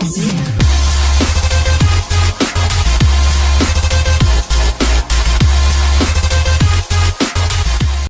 Yeah.